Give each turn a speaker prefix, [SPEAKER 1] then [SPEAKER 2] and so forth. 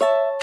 [SPEAKER 1] you